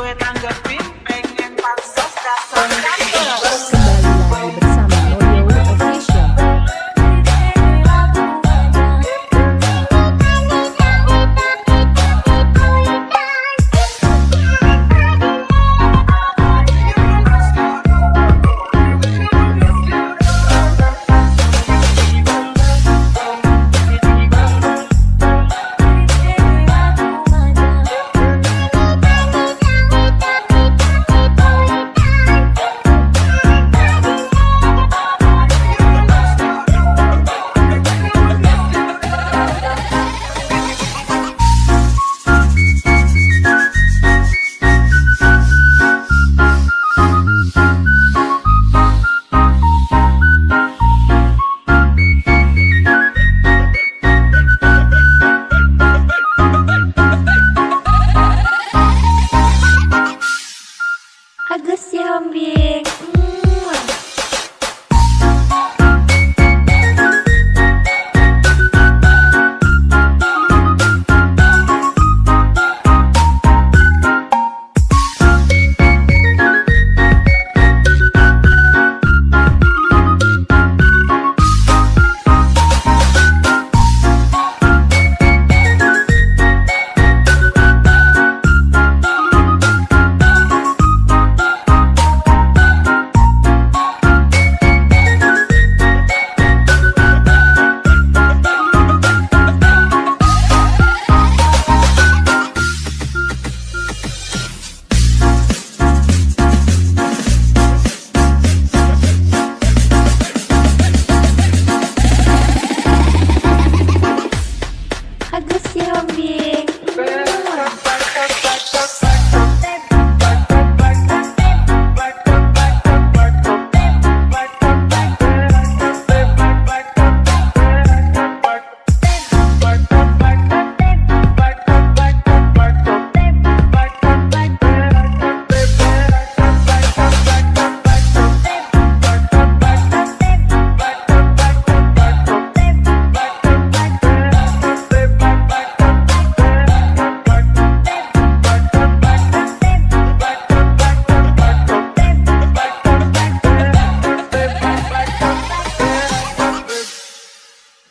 gue tanggepin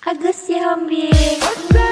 Agus Yahambie.